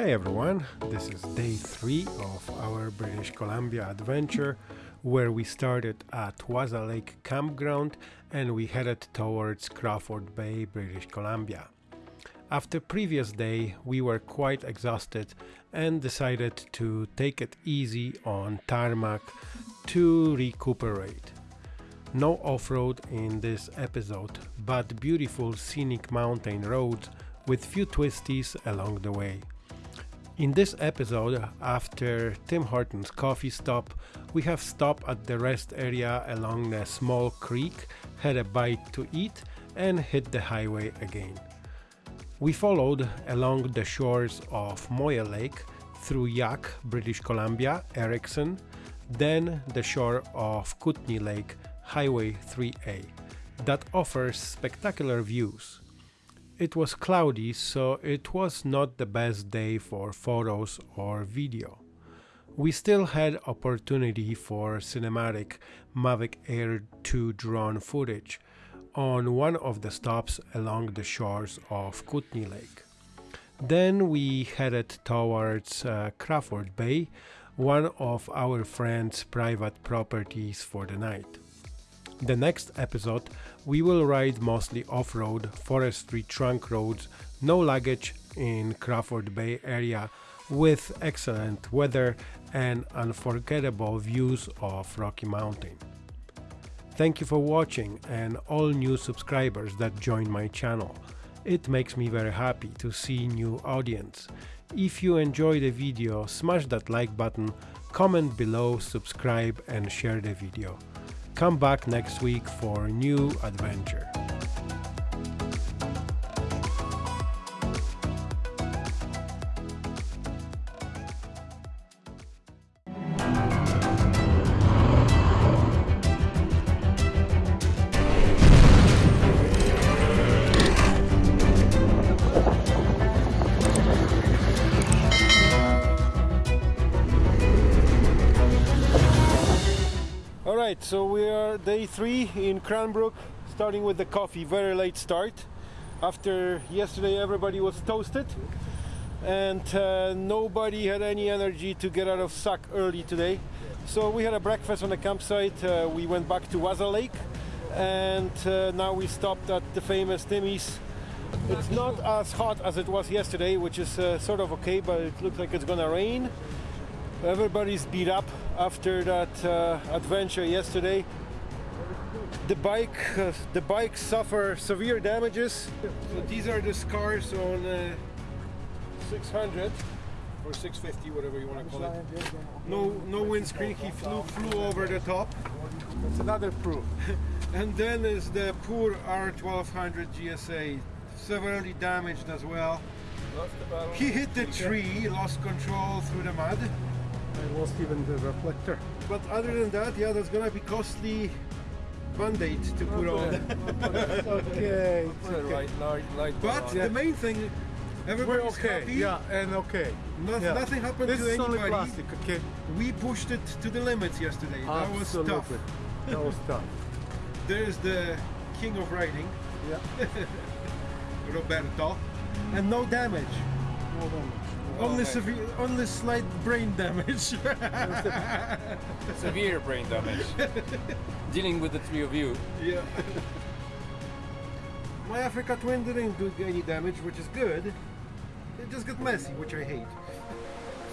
Hey everyone, this is day three of our British Columbia adventure where we started at Wasa Lake Campground and we headed towards Crawford Bay, British Columbia. After previous day we were quite exhausted and decided to take it easy on tarmac to recuperate. No off-road in this episode, but beautiful scenic mountain roads with few twisties along the way. In this episode, after Tim Hortons coffee stop, we have stopped at the rest area along a small creek, had a bite to eat and hit the highway again. We followed along the shores of Moyie Lake through Yahk, British Columbia, Erickson, then the shore of Kootenay Lake, Highway 3A, that offers spectacular views. It was cloudy, so it was not the best day for photos or video. We still had opportunity for cinematic Mavic Air 2 drone footage on one of the stops along the shores of Kootenay Lake. Then we headed towards uh, Crawford Bay, one of our friend's private properties for the night. The next episode we will ride mostly off-road, forestry trunk roads, no luggage in Crawford Bay area with excellent weather and unforgettable views of Rocky Mountain. Thank you for watching and all new subscribers that join my channel. It makes me very happy to see new audience. If you enjoy the video, smash that like button, comment below, subscribe and share the video. Come back next week for a new adventure. Right, so we are day three in Cranbrook, starting with the coffee. Very late start. After yesterday, everybody was toasted, and uh, nobody had any energy to get out of sack early today. So we had a breakfast on the campsite. Uh, we went back to Wasa Lake, and uh, now we stopped at the famous Timmy's. It's not as hot as it was yesterday, which is uh, sort of okay, but it looks like it's gonna rain. Everybody's beat up after that uh, adventure yesterday. The bike, uh, the bike suffer severe damages. So these are the scars on uh, 600 or 650, whatever you want to call it. No, no windscreen. He flew flew over the top. That's another proof. And then is the poor R1200 GSA, severely damaged as well. He hit the tree, lost control through the mud. I lost even the reflector. But other than that, yeah, that's gonna be costly band-aid to put on. Okay. It's Put okay. right, light, light But on. the main thing, We're everybody's okay. happy. Yeah, and okay. No- Yeah. Nothing happened This to is only anybody. plastic, okay? We pushed it to the limits yesterday. That was Absolutely. tough. That was tough. There's the king of riding, Yeah. Roberto, and no damage. No damage. Only okay. severe, only slight brain damage. Severe brain damage. Dealing with the three of you. yeah. My Africa Twin didn't do any damage, which is good. It just got messy, which I hate.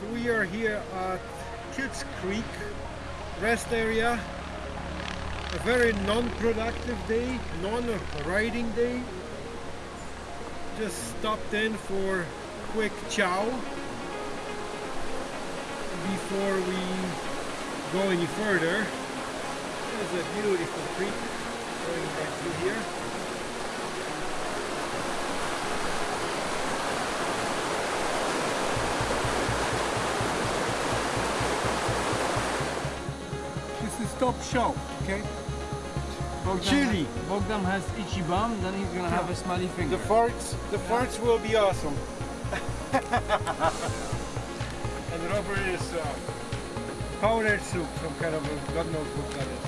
So we are here at Kids Creek rest area. A very non-productive day, non-riding day. Just stopped in for quick chow before we go any further. There's a beautiful creek going right through here. This is top shelf, okay? Bogdan Chili. Has, Bogdan has itchy bum, then he's gonna have a smelly finger. The farts, the farts will be awesome. And Robert is uh, powdered soup, some kind of a, God knows what that is.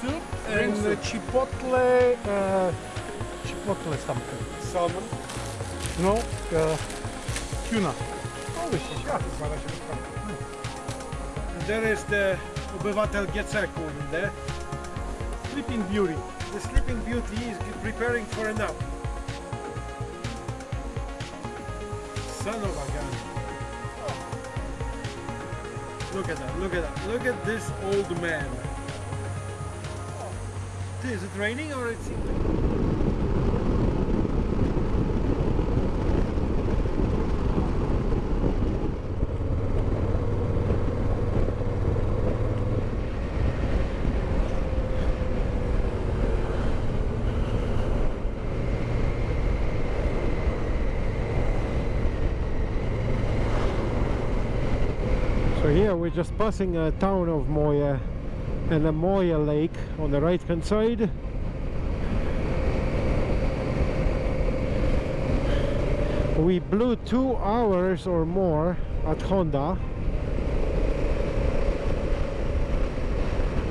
Soup and soup. chipotle, uh, chipotle something. Salmon. No, uh, tuna. Holy shit, ja, chyba na się rozprawia. There is the Obywatel Geceku in there. Sleeping Beauty. The Sleeping Beauty is preparing for a nap. Son of a gun. Look at that, look at that. Look at this old man. Is it raining or it's... just passing a town of Moyie and a Moyie lake on the right hand side. We blew two hours or more at Honda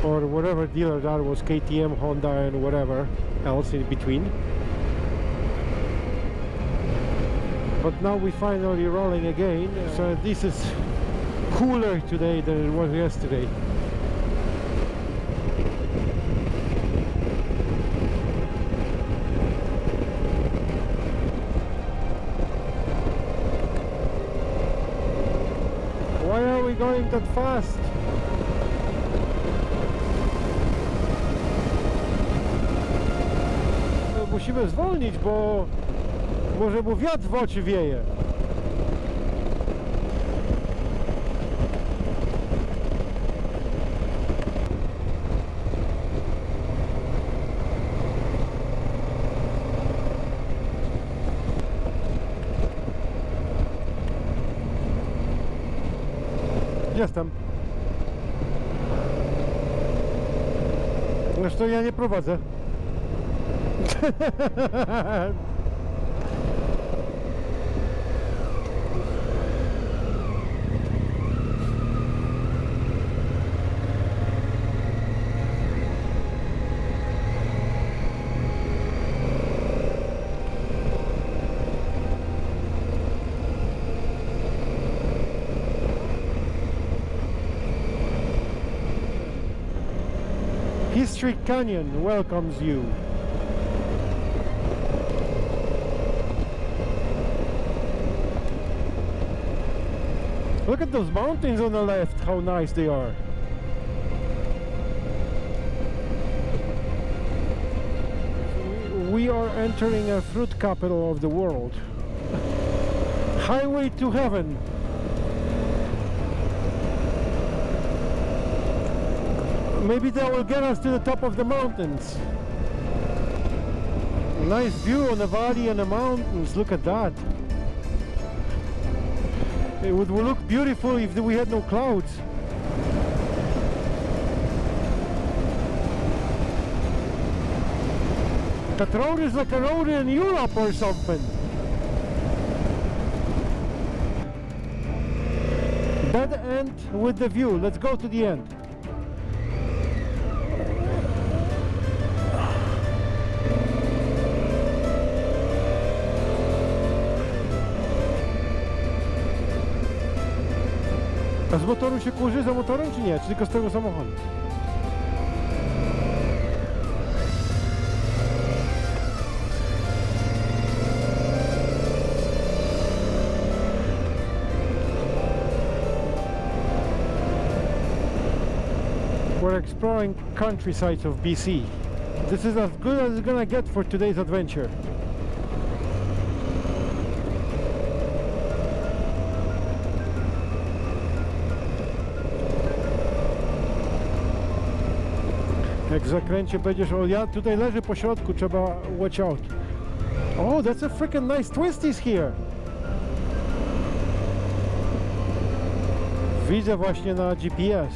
or whatever dealer that was KTM, Honda and whatever else in between. But now we finally rolling again so this is cooler today than it was yesterday. Why are we going that fast? Musimy zwolnić, bo może mu wiatr w oczy wieje. Jestem. Zresztą ja nie prowadzę. Canyon welcomes you. Look at those mountains on the left, how nice they are. We are entering a fruit capital of the world. Highway to heaven. Maybe that will get us to the top of the mountains. Nice view on the valley and the mountains. Look at that. It would look beautiful if we had no clouds. That road is like a road in Europe or something. Dead end with the view. Let's go to the end. Motoru się kurzy za motorem czy nie? Czy tylko z tego samochodu? We're exploring countrysides of BC. This is as good as it's gonna get for today's adventure. Jak w zakręcie będziesz, o ja tutaj leży po środku, trzeba watch out. Oh, that's a freaking nice twist is here. Widzę właśnie na GPS.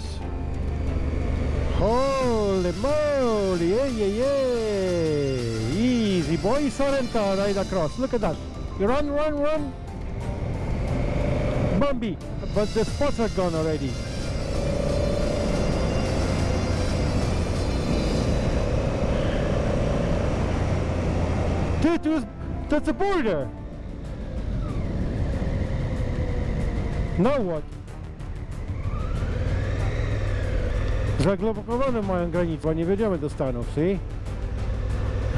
Holy moly, yeah, yeah, yeah. Easy boy, Sorrento right across. Look at that. Run, run, run. Bambi, but the spots are gone already. It was- that's a border. Now what? Zaglokowane mają granicę, nie wjedziemy do Stanów, see?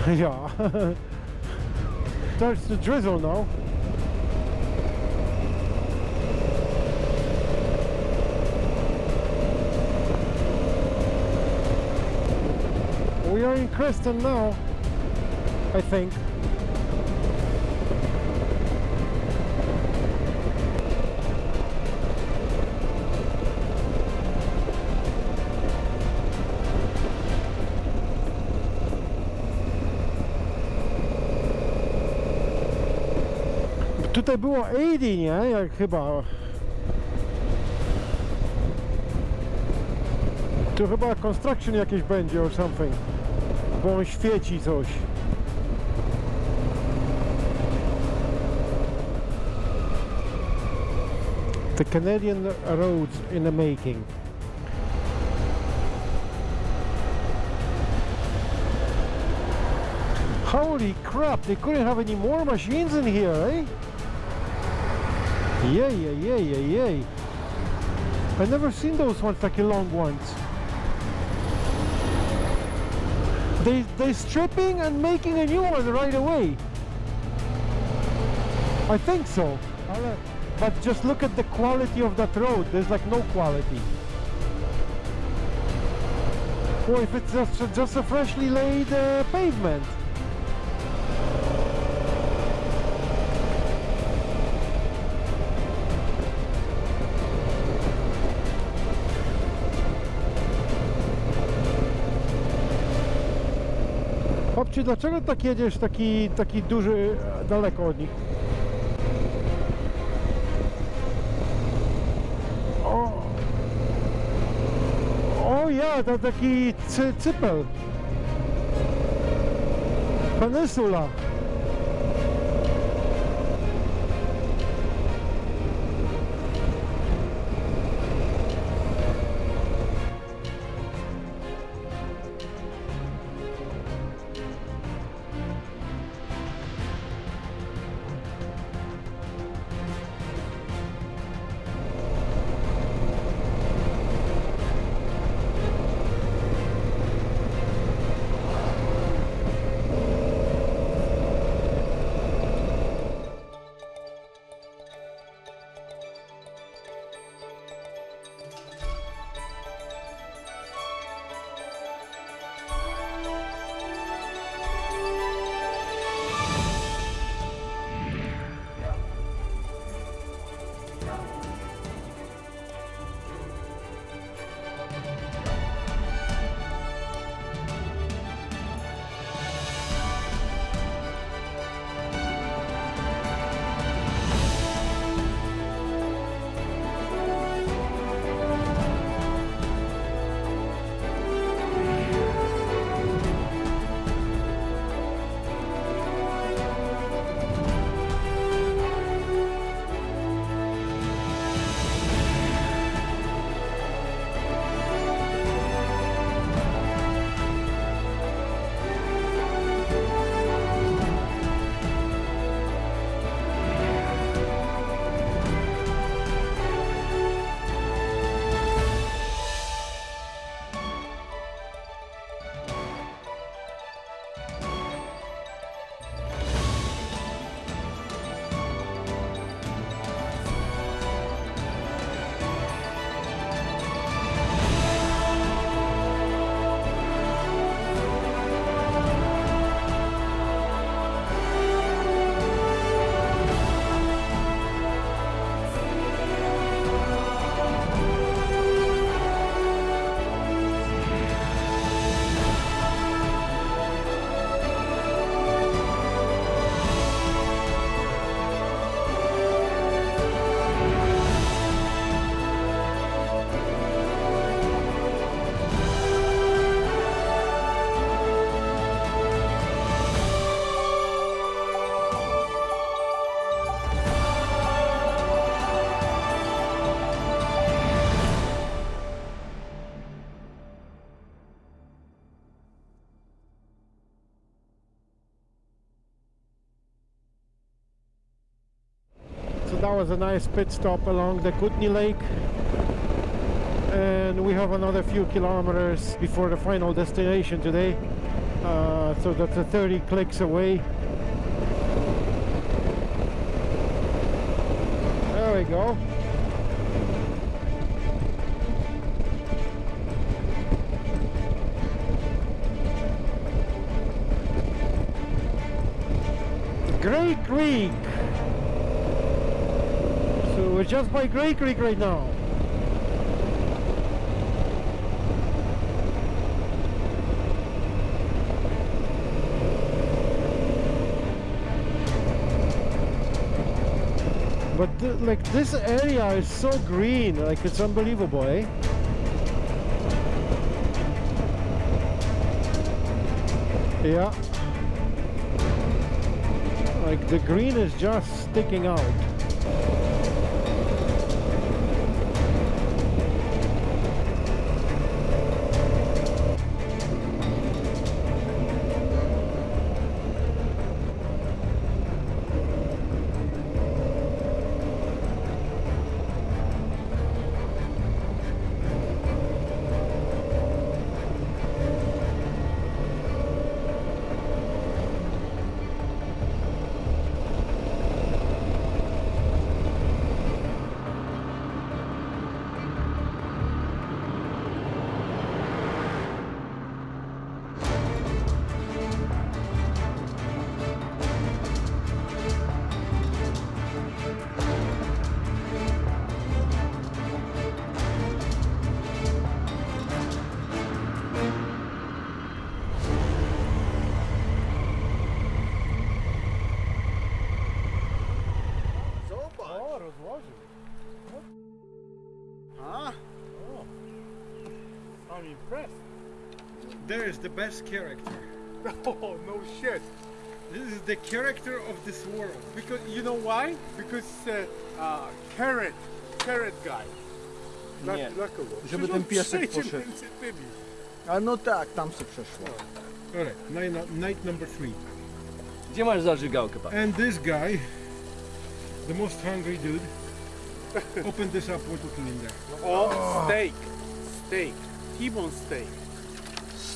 Yeah. Starts to drizzle now. We are in Creston now, I think. Tutaj było 80, nie? Jak chyba. Tu chyba construction jakieś będzie or something. Bo on świeci coś. The Canadian roads in the making. Holy crap, they couldn't have any more machines in here, eh? Yay, yay, yay, yay, yay. I never seen those ones like a long ones. They they stripping and making a new one right away. I think so. But just look at the quality of that road. There's like no quality. Or if it's just just a freshly laid uh, pavement. Chłopcie, dlaczego tak jedziesz taki, taki duży, e, daleko od nich? O, o ja, to taki cy, cypel. Peninsula. That was a nice pit stop along the Kootenay Lake. And we have another few kilometers before the final destination today. Uh, so that's a 30 clicks away. There we go. Gray Creek. We're just by Grey Creek right now. But th like this area is so green, like it's unbelievable, eh? Yeah. Like the green is just sticking out. There is the best character. Oh, no shit. This is the character of this world. Because you know why? Because uh, uh, carrot, carrot guy. Dla, Nie. dla kogo? Żeby Przecież ten on piesek przejdzie poszedł. między tymi. A no tak, tam se przeszło. Alright, night, night number three. Gdzie masz zażygałkę, pan? And this guy, the most hungry dude, opened this up what with in there. O, steak. Steak. T-bone steak.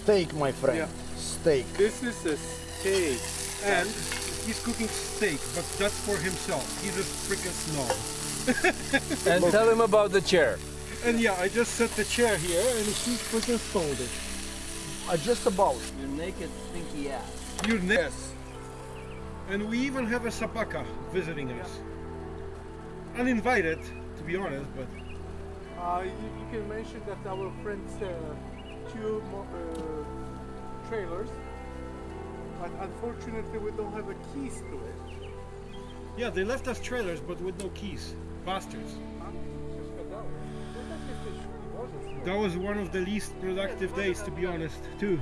Steak, my friend. Yeah. Steak. This is a steak. And he's cooking steak, but that's for himself. He's a freaking snob. And tell him about the chair. And yeah, I just set the chair here and he's freaking stoled it. Uh, just about. Your naked stinky ass. You're yes. And we even have a sapaka visiting us. Uninvited, to be honest, but Uh, you, you can mention that our friends uh, two mo- uh, trailers, but unfortunately we don't have a keys to it. yeah, they left us trailers but with no keys. Bastards. That was one of the least productive days, to be honest, too.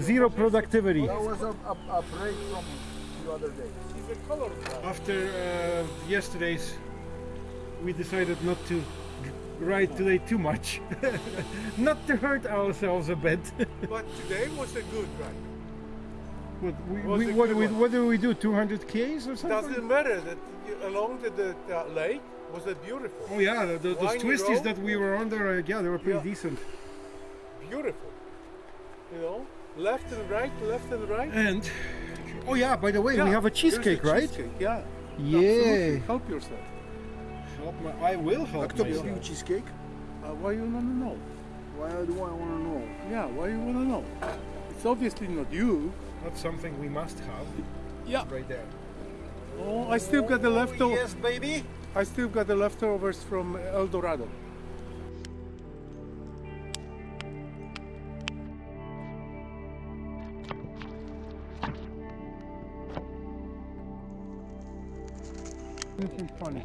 Zero productivity. That was a, a, a break from the other day. He's a color guy. After uh, yesterday's, we decided not to ride today too much. not to hurt ourselves a bit. But today was a good ride. what, we, we, what, we, what do we do? 200 Ks or something? Doesn't matter that along the, the uh, lake was a beautiful, Oh yeah, the, the, those twisties road. that we were on there, uh, yeah, they were pretty Yeah. decent. beautiful. You know, left and right, left and right. And oh yeah, by the way, we have a cheesecake, right? cheesecake, yeah. Yeah. Absolutely. Help yourself. Help my, I will A help kto myself. kupił cheesecake? Uh, why you wanna know? Why do I want to know? Yeah, why you wanna know? It's obviously not you. That's something we must have Yeah. right there. Oh, I still got the leftover. Yes, baby. I still got the leftovers from El Dorado. This is funny.